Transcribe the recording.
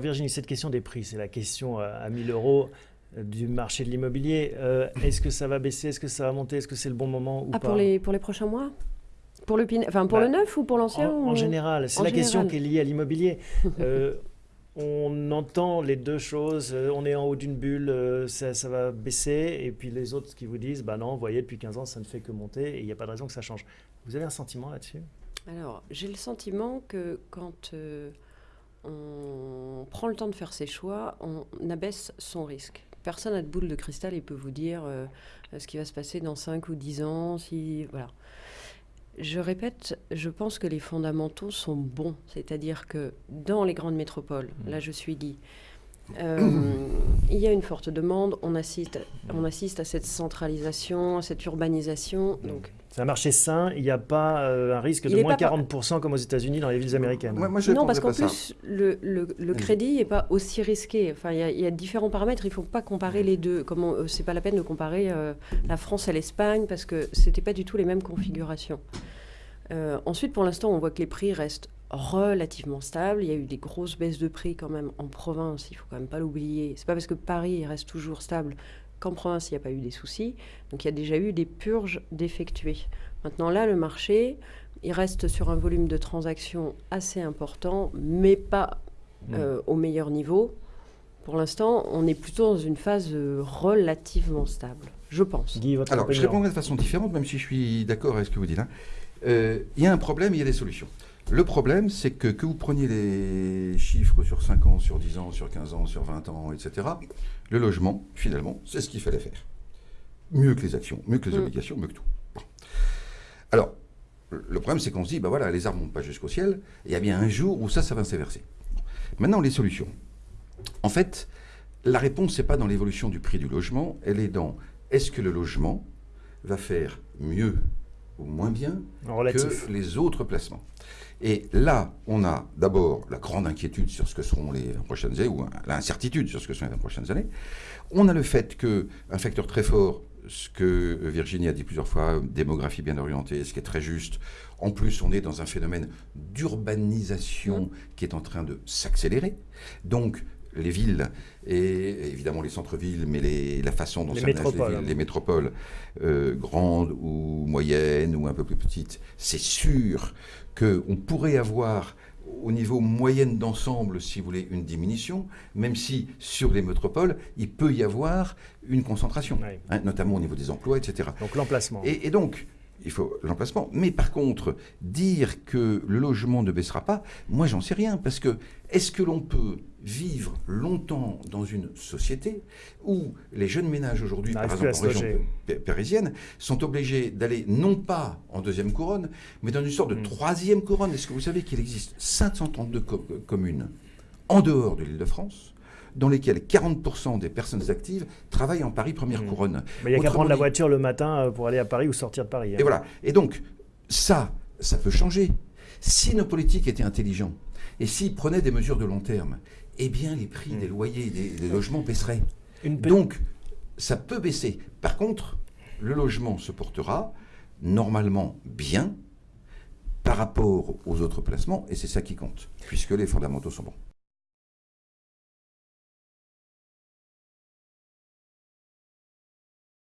Virginie, cette question des prix, c'est la question euh, à 1000 euros euh, du marché de l'immobilier. Euh, est-ce que ça va baisser? Est-ce que ça va monter? Est-ce que c'est le bon moment ou ah, pas? pour les, pour les prochains mois? Pour le, enfin, pour bah, le neuf ou pour l'ancien En, en général, c'est la général? question qui est liée à l'immobilier. euh, on entend les deux choses, on est en haut d'une bulle, ça, ça, va baisser, et puis les autres qui vous disent, bah non, vous voyez, depuis 15 ans, ça ne fait que monter, et il n'y a pas de raison que ça change. Vous avez un sentiment là-dessus? Alors, j'ai le sentiment que quand euh, on prend le temps de faire ses choix, on abaisse son risque. Personne n'a de boule de cristal et peut vous dire euh, ce qui va se passer dans 5 ou 10 ans. Si, voilà. Je répète, je pense que les fondamentaux sont bons. C'est-à-dire que dans les grandes métropoles, mmh. là je suis dit, euh, il y a une forte demande, on assiste, on assiste à cette centralisation, à cette urbanisation. Donc, c'est un marché sain, il n'y a pas euh, un risque de moins 40% par... comme aux États-unis dans les villes américaines. Moi, moi, non, parce qu'en plus, le, le, le crédit n'est pas aussi risqué. Enfin, il y, y, a différents paramètres, il ne faut pas comparer les deux. Ce n'est pas la peine de comparer euh, la France et l'Espagne, parce que ce n'étaient pas du tout les mêmes configurations. Euh, ensuite, pour l'instant, on voit que les prix restent relativement stables. Il y a eu des grosses baisses de prix quand même en province, il faut quand même pas l'oublier. C'est pas parce que Paris reste toujours stable qu'en province il n'y a pas eu des soucis. Donc il y a déjà eu des purges d'effectués. Maintenant là, le marché, il reste sur un volume de transactions assez important, mais pas euh, au meilleur niveau. Pour l'instant, on est plutôt dans une phase relativement stable, je pense. Guy, votre Alors, opinion. je répondrai de façon différente, même si je suis d'accord avec ce que vous dites. Hein. Euh, il y a un problème, il y a des solutions. Le problème, c'est que que vous preniez les chiffres sur 5 ans, sur 10 ans, sur 15 ans, sur 20 ans, etc., le logement, finalement, c'est ce qu'il fallait faire. Mieux que les actions, mieux que les mmh. obligations, mieux que tout. Bon. Alors, le problème, c'est qu'on se dit, ben voilà, les arbres ne montent pas jusqu'au ciel, et il y a bien un jour où ça, ça va s'inverser. Maintenant, les solutions. En fait, la réponse, n'est pas dans l'évolution du prix du logement, elle est dans est-ce que le logement va faire mieux ou moins bien Relatif. que les autres placements. Et là, on a d'abord la grande inquiétude sur ce que seront les prochaines années, ou l'incertitude sur ce que seront les prochaines années. On a le fait qu'un facteur très fort, ce que Virginie a dit plusieurs fois, démographie bien orientée, ce qui est très juste. En plus, on est dans un phénomène d'urbanisation mmh. qui est en train de s'accélérer. Donc, les villes et évidemment les centres-villes, mais les, la façon dont les ça métropoles, les, villes, les métropoles euh, grandes ou moyennes ou un peu plus petites, c'est sûr qu'on pourrait avoir au niveau moyenne d'ensemble, si vous voulez, une diminution, même si sur les métropoles, il peut y avoir une concentration, oui. hein, notamment au niveau des emplois, etc. Donc l'emplacement. Et, et donc, il faut l'emplacement. Mais par contre, dire que le logement ne baissera pas, moi j'en sais rien. Parce que est-ce que l'on peut vivre longtemps dans une société où les jeunes ménages aujourd'hui, par exemple en région parisienne, sont obligés d'aller non pas en deuxième couronne, mais dans une sorte de mmh. troisième couronne? Est-ce que vous savez qu'il existe 532 co communes en dehors de l'île de France dans lesquels 40% des personnes actives travaillent en Paris première mmh. couronne. Mais il n'y a qu'à prendre la voiture le matin euh, pour aller à Paris ou sortir de Paris. Hein. Et voilà. Et donc, ça, ça peut changer. Si nos politiques étaient intelligents et s'ils prenaient des mesures de long terme, eh bien, les prix mmh. des loyers, des, des logements baisseraient. Donc, ça peut baisser. Par contre, le logement se portera normalement bien par rapport aux autres placements, et c'est ça qui compte, puisque les fondamentaux sont bons.